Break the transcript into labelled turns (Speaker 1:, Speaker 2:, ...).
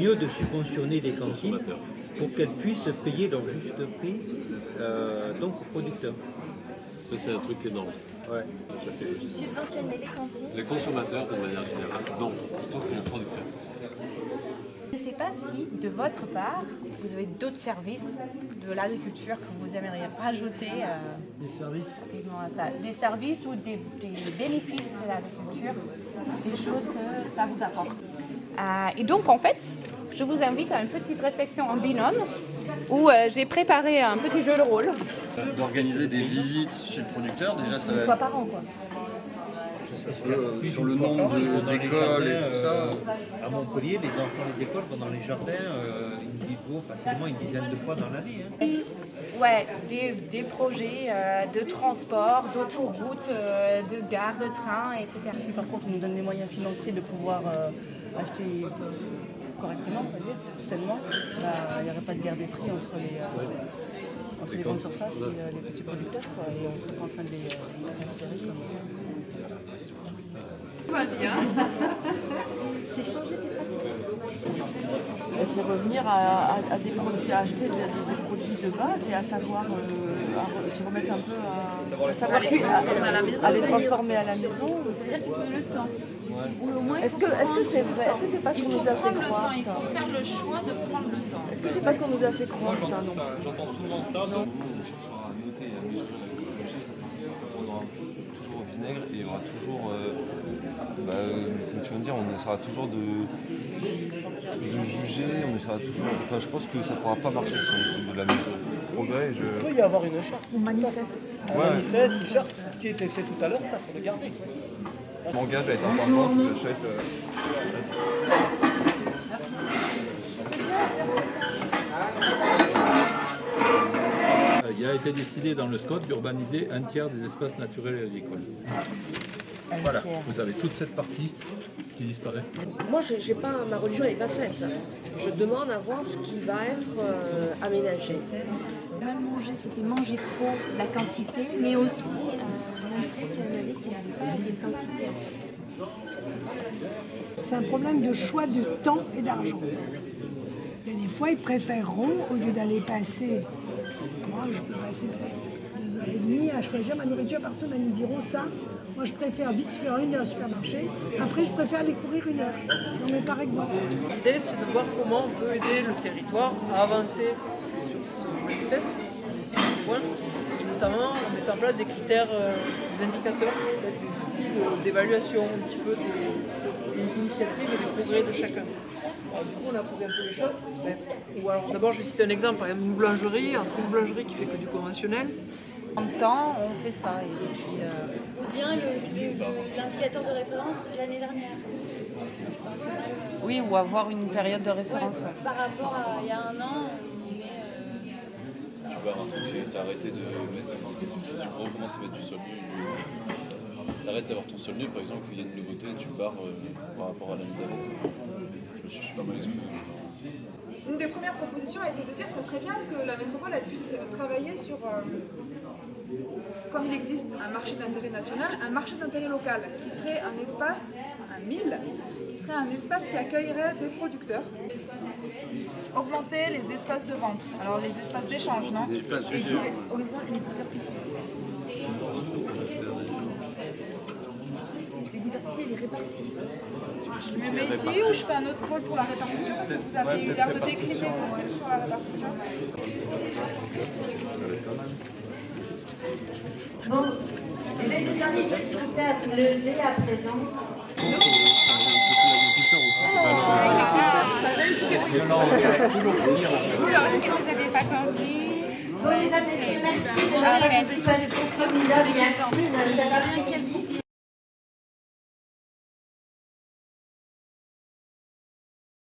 Speaker 1: mieux de subventionner les cantines pour qu'elles puissent payer leur juste prix euh, donc aux producteurs.
Speaker 2: Ça, c'est un truc énorme.
Speaker 1: Ouais.
Speaker 2: Tout à fait logique.
Speaker 3: Subventionner les cantines.
Speaker 2: Les consommateurs, de manière générale, non, plutôt que les producteurs.
Speaker 4: Je ne sais pas si, de votre part, vous avez d'autres services de l'agriculture que vous aimeriez rajouter euh,
Speaker 5: Des services
Speaker 4: rapidement à ça. Des services ou des, des bénéfices de l'agriculture, des choses que ça vous apporte. Euh, et donc, en fait, je vous invite à une petite réflexion en binôme où euh, j'ai préparé un petit jeu de rôle.
Speaker 6: d'organiser des visites chez le producteur. Déjà, ça
Speaker 4: Une
Speaker 6: va
Speaker 4: fois par an, quoi.
Speaker 6: euh, sur le nombre d'écoles et tout ça.
Speaker 1: À Montpellier, les enfants des écoles vont dans les jardins euh, facilement une dizaine de fois dans l'année. hein.
Speaker 4: Ouais, des, des projets euh, de transport, d'autoroute, euh, de gare, de train, etc.
Speaker 5: Si par contre on nous donne les moyens financiers de pouvoir euh, acheter correctement, on va dire, sainement, bah, il n'y aurait pas de guerre des prix entre les, euh, entre les grandes surfaces et euh, les petits producteurs. Quoi, et on ne serait pas en train de les, euh, serrer comme
Speaker 3: C'est changer ses pratiques.
Speaker 5: Et C'est revenir à, à- à des produits, à acheter des, des- des produits de base et à savoir euh, à se remettre un peu à, à savoir cu- à, à les transformer à la maison.
Speaker 3: C'est-à-dire qu'il faut le temps. Ou au moins,
Speaker 7: Est-ce que est-ce que c'est vrai Est-ce que c'est pas ce qu'on nous a fait croire
Speaker 8: il faut faire le choix de prendre le temps.
Speaker 7: Est-ce que c'est pas ce qu'on nous a fait croire ça non
Speaker 6: J'entends souvent ça. Où on cherchera à noter et à mesurer la ça, ça tournera toujours au vinaigre et il y aura toujours, tu viens de dire, on essaiera toujours de, de juger, on essaiera toujours. Enfin, je pense que ça ne pourra pas marcher essaie de la mesurer. Progrès, je.
Speaker 9: Il peut y avoir une charte.
Speaker 5: On manifeste.
Speaker 9: Un manifeste, une charte, ce qui a été fait tout à l'heure, ça faut le garder.
Speaker 6: Je m'engage à être important, que j'achète. euh,
Speaker 10: Euh, Il a été décidé dans le SCOT d'urbaniser un tiers des espaces naturels et agricoles. Voilà, vous avez toute cette partie qui disparaît.
Speaker 7: Moi, j'ai j'ai pas, ma religion n'est pas faite. Je demande à voir ce qui va être euh, aménagé.
Speaker 3: mal manger, c'était manger trop la quantité, mais aussi euh, montrer qu'il y en avait qui n'avaient pas de quantité. en fait.
Speaker 11: C'est un problème de choix de temps et d'argent. Il y a des fois, ils préféreront, au lieu d'aller passer, moi je peux passer peut-être deux heures et demie à choisir ma nourriture par semaine, ils diront ça. Moi je préfère vite faire une heure au supermarché, après je préfère aller courir une heure. Non mais par exemple.
Speaker 8: L'idée, c'est de voir comment on peut aider le territoire à avancer sur ce manifeste, point, et notamment en mettant en place des critères, euh, des indicateurs, des outils d'évaluation un petit peu des, initiatives et des progrès de chacun. Du coup, on a posé un peu les choses. d'abord, je citer un exemple, par exemple, une boulangerie, entre une boulangerie qui fait que du conventionnel,
Speaker 4: En temps, on fait ça. Et puis, euh,
Speaker 3: Bien l'indicateur de référence l'année dernière.
Speaker 4: oui, ou avoir une période de référence. ouais.
Speaker 3: Par rapport à il y a un an, on est. euh,
Speaker 6: Tu barres un truc, tu as arrêté de mettre. Tu recommences à mettre du sol. Tu arrêtes d'avoir ton sol nu, par exemple, il y a une nouveauté, tu barres euh, par rapport à l'année d'avant. Je me suis pas mal exprimé.
Speaker 12: Une des premières propositions a été de dire que ça serait bien que la métropole elle puisse travailler sur, euh, existe un marché d'intérêt national, un marché d'intérêt local qui serait un espace, un mille, qui serait un espace qui accueillerait des producteurs.
Speaker 4: Augmenter les espaces de vente. Alors les espaces d'échange, non?
Speaker 6: Des espaces
Speaker 4: horizon les diversifier
Speaker 3: les diversifier, les répartir.
Speaker 12: Je me mets ici ou je fais un autre pôle pour la répartition? Parce que vous avez eu l'air de décliner sur la répartition.
Speaker 3: Bon, je vais vous vous plaît à vous lever à présent. Bon, les amis, merci de merci. Ça va bien, quel